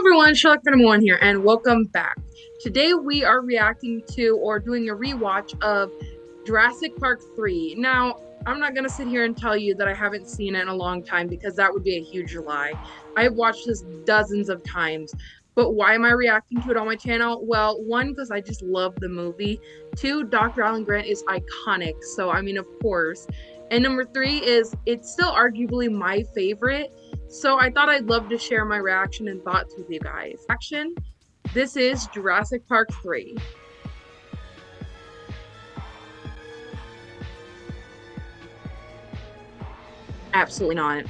everyone, Sherlock Venom 1 here, and welcome back. Today we are reacting to or doing a rewatch of Jurassic Park 3. Now, I'm not to sit here and tell you that I haven't seen it in a long time because that would be a huge lie. I've watched this dozens of times. But why am I reacting to it on my channel? Well, one, because I just love the movie. Two, Dr. Alan Grant is iconic. So, I mean, of course. And number three is it's still arguably my favorite. So I thought I'd love to share my reaction and thoughts with you guys. Action. This is Jurassic Park 3. Absolutely not.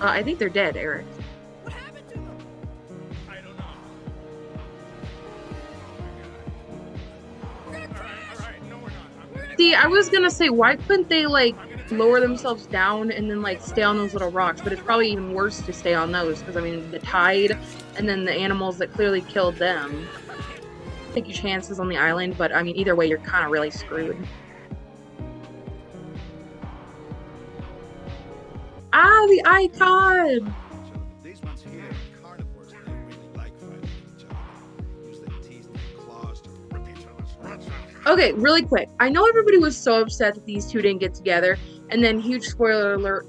Uh, I think they're dead, Eric. See, I was gonna say, why couldn't they like lower themselves down and then like stay on those little rocks? But it's probably even worse to stay on those because I mean the tide and then the animals that clearly killed them. Take your chances on the island, but I mean either way, you're kind of really screwed. Ah, the icon! Okay, really quick. I know everybody was so upset that these two didn't get together, and then huge spoiler alert.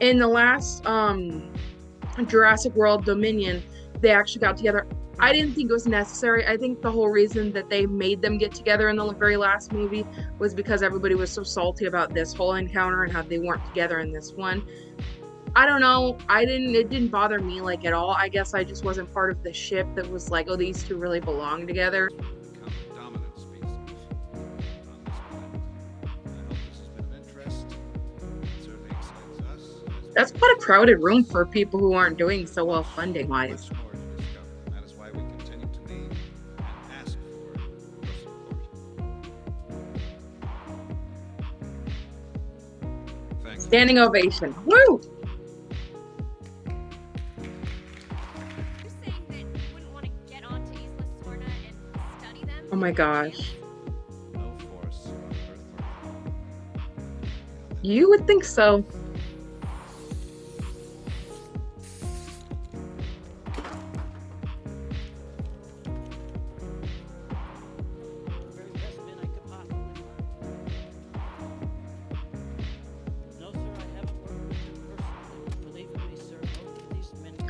In the last um Jurassic World Dominion, they actually got together. I didn't think it was necessary. I think the whole reason that they made them get together in the very last movie was because everybody was so salty about this whole encounter and how they weren't together in this one. I don't know. I didn't it didn't bother me like at all. I guess I just wasn't part of the ship that was like, oh, these two really belong together. That's quite a crowded room for people who aren't doing so well funding wise. Standing ovation. Woo! Oh my gosh. You would think so.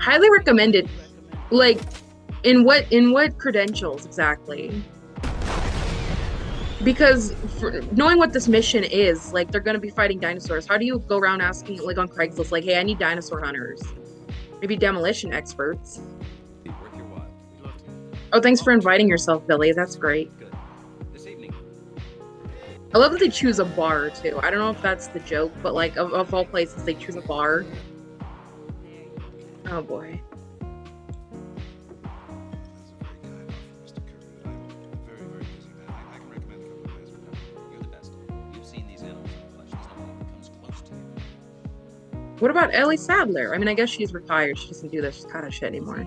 Highly recommended. Like, in what in what credentials exactly? Because knowing what this mission is, like they're gonna be fighting dinosaurs. How do you go around asking like on Craigslist, like, hey, I need dinosaur hunters? Maybe demolition experts. Oh, thanks for inviting yourself, Billy. That's great. I love that they choose a bar too. I don't know if that's the joke, but like of, of all places, they choose a bar. Oh boy. What about Ellie Sadler? I mean, I guess she's retired. She doesn't do this kind of shit anymore.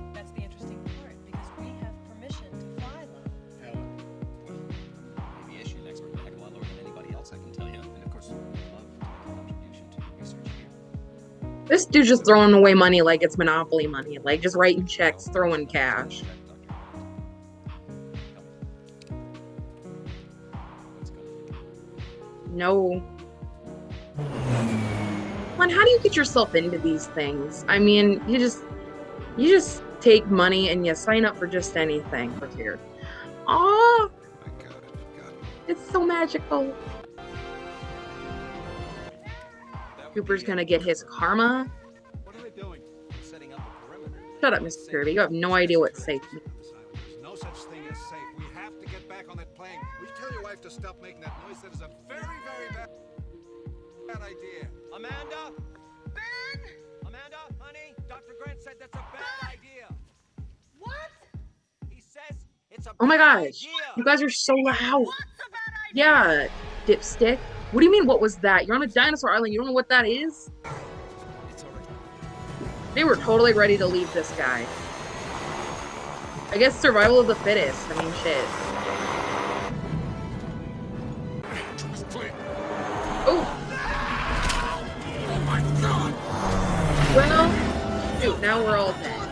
This dude's just throwing away money like it's monopoly money, like just writing checks, throwing cash. No how do you get yourself into these things? I mean, you just you just take money and you sign up for just anything. Look here. Oh, it's so magical. Cooper's gonna get his karma. Shut up, Mr. Kirby. You have no idea what's safe. There's no such thing as safe. We have to get back on that plane. We tell your wife to stop making that noise. That is a very, very bad, bad idea. Amanda? Ben? Amanda, honey, Dr. Grant said that's a bad idea. What? He says it's a Oh my gosh. Idea. You guys are so loud. Yeah, dipstick. What do you mean, what was that? You're on a dinosaur island. You don't know what that is? They were totally ready to leave this guy. I guess survival of the fittest. I mean, shit. Oh! Oh my god! Well, shoot, now we're all dead.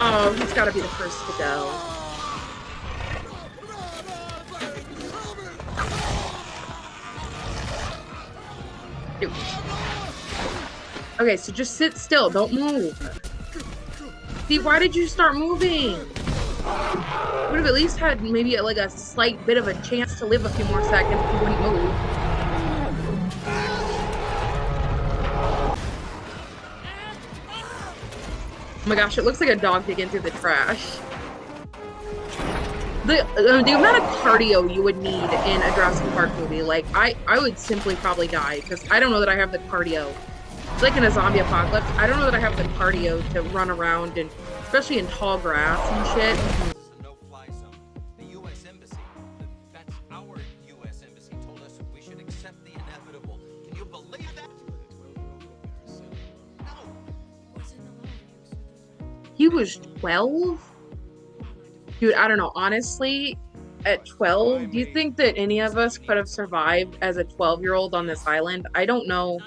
Oh, he's gotta be the first to go. Okay, so just sit still. Don't move. See, why did you start moving? Would have at least had maybe like a slight bit of a chance to live a few more seconds if you wouldn't move. Oh my gosh, it looks like a dog digging through the trash. The, uh, the amount of cardio you would need in a Jurassic Park movie, like, I, I would simply probably die, because I don't know that I have the cardio. It's like in a zombie apocalypse, I don't know that I have the cardio to run around, and especially in tall grass and shit. He was 12? Dude, I don't know. Honestly, at 12, do you think that any of us could have survived as a 12 year old on this island? I don't know.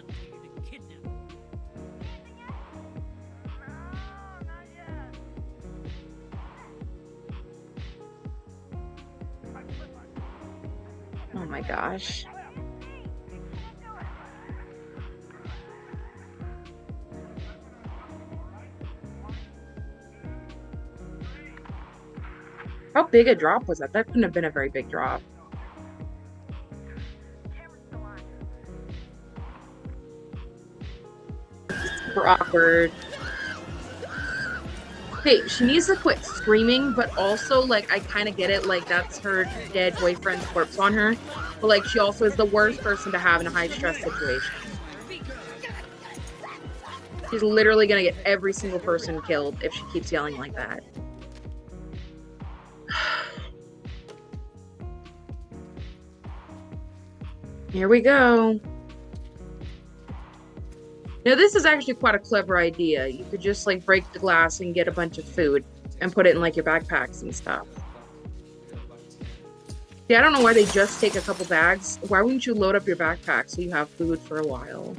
Oh my gosh. How big a drop was that? That couldn't have been a very big drop. Super awkward. Hey, she needs to quit screaming, but also, like, I kind of get it. Like, that's her dead boyfriend's corpse on her. But, like, she also is the worst person to have in a high stress situation. She's literally gonna get every single person killed if she keeps yelling like that. Here we go. Now this is actually quite a clever idea. You could just like break the glass and get a bunch of food and put it in like your backpacks and stuff. Yeah, I don't know why they just take a couple bags. Why wouldn't you load up your backpack so you have food for a while?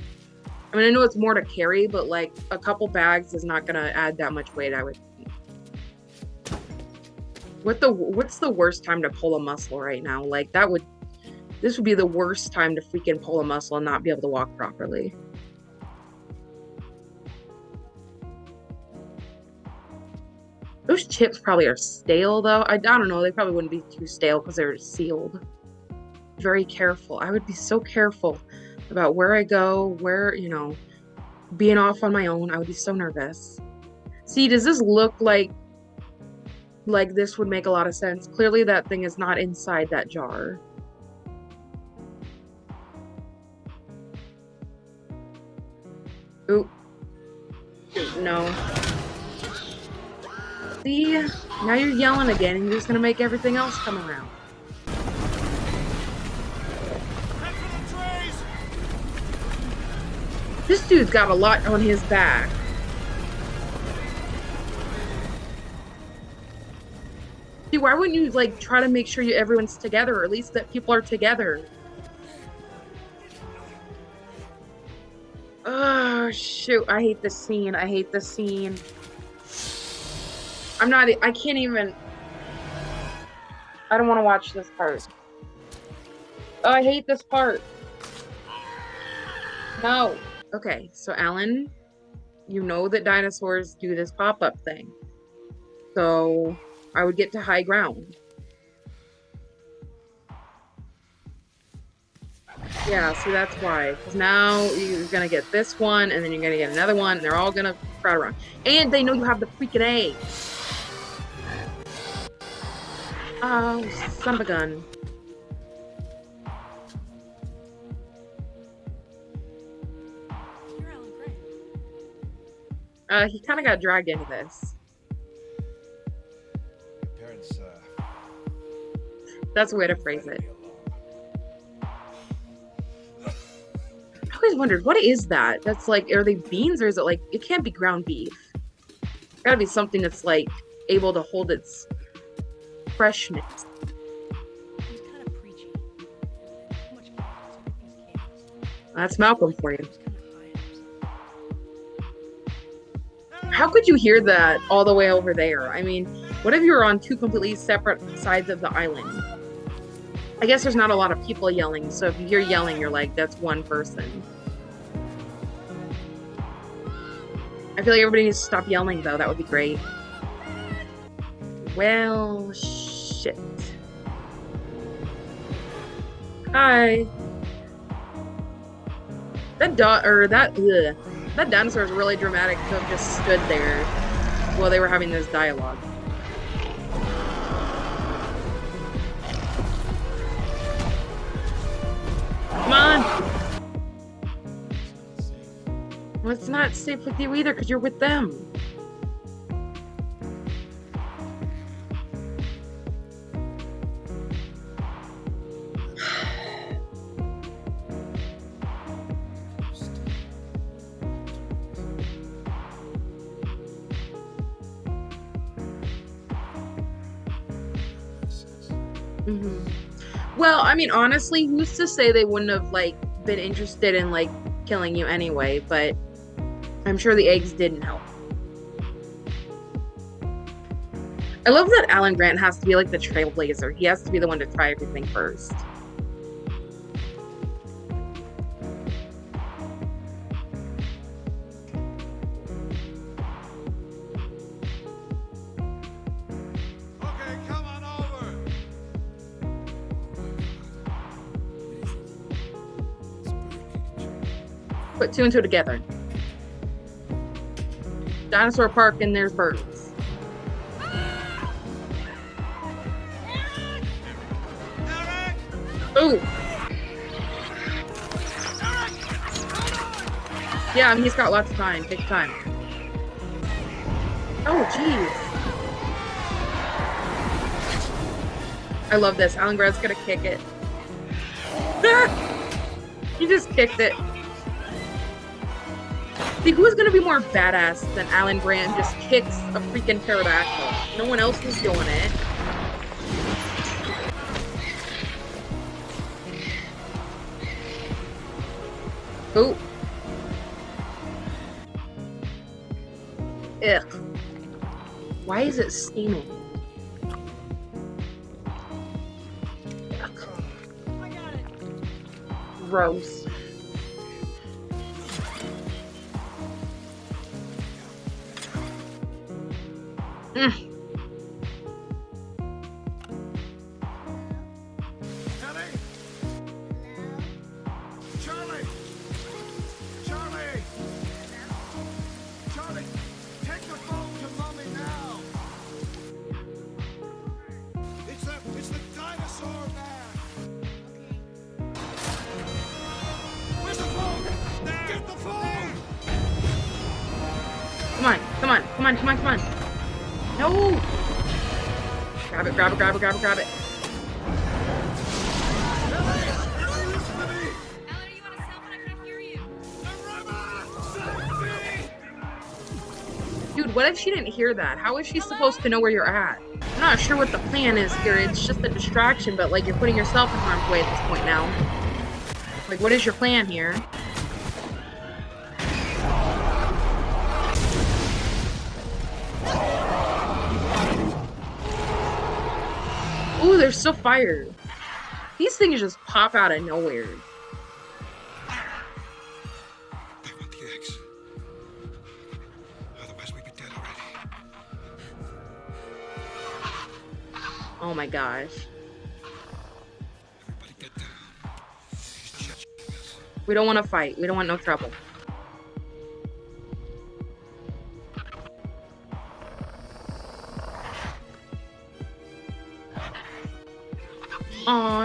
I mean, I know it's more to carry, but like a couple bags is not gonna add that much weight, I would think. What the what's the worst time to pull a muscle right now? Like that would this would be the worst time to freaking pull a muscle and not be able to walk properly. Those chips probably are stale though. I, I don't know. They probably wouldn't be too stale because they're sealed. Very careful. I would be so careful about where I go, where, you know, being off on my own. I would be so nervous. See, does this look like like this would make a lot of sense? Clearly that thing is not inside that jar. No. See? Now you're yelling again and you're just gonna make everything else come around. This dude's got a lot on his back. See, why wouldn't you, like, try to make sure you, everyone's together, or at least that people are together? Oh, shoot. I hate this scene. I hate this scene. I'm not, I can't even, I don't want to watch this part. Oh, I hate this part. No. Okay, so Alan, you know that dinosaurs do this pop-up thing. So I would get to high ground. Yeah, see, that's why. Because now you're going to get this one, and then you're going to get another one, and they're all going to crowd around. And they know you have the freaking A. Oh, son of a gun. Uh, he kind of got dragged into this. Parents, uh, That's a way to phrase it. Always wondered what is that? That's like, are they beans or is it like it can't be ground beef? It's gotta be something that's like able to hold its freshness. That's Malcolm for you. How could you hear that all the way over there? I mean, what if you were on two completely separate sides of the island? I guess there's not a lot of people yelling, so if you hear yelling, you're like, that's one person. I feel like everybody needs to stop yelling, though. That would be great. Well, shit. Hi. That dot or that ugh, that dinosaur is really dramatic to have just stood there while they were having this dialogue. Well, it's not safe with you either because you're with them. Mm-hmm. Well, I mean, honestly, who's to say they wouldn't have like been interested in like killing you anyway? But I'm sure the eggs didn't help. I love that Alan Grant has to be like the trailblazer. He has to be the one to try everything first. Put two and two together. Dinosaur Park and there's birds. Ooh. Yeah, he's got lots of time. Take time. Oh, jeez. I love this. Alan Grant's gonna kick it. he just kicked it. See, who's gonna be more badass than Alan Grant just kicks a freaking pterodactyl? No one else was doing it. Oh. Ugh. Why is it steaming? Gross. Come on, come on, come on, come on, come on. No! Grab it, grab it, grab it, grab it, grab it. Dude, what if she didn't hear that? How is she supposed to know where you're at? I'm not sure what the plan is here. It's just a distraction, but like you're putting yourself in harm's way at this point now. Like, what is your plan here? Ooh, there's still fire. These things just pop out of nowhere. Oh my gosh. We don't want to fight. We don't want no trouble.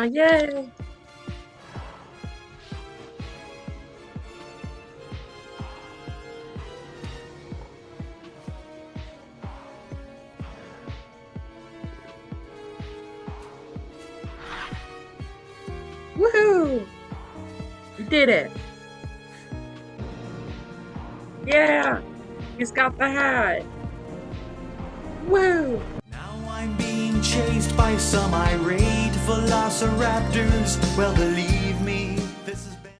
Yay! Woohoo! You did it! Yeah! He's got the hat! Woo! Now I'm being chased by some irate velociraptors. Well, believe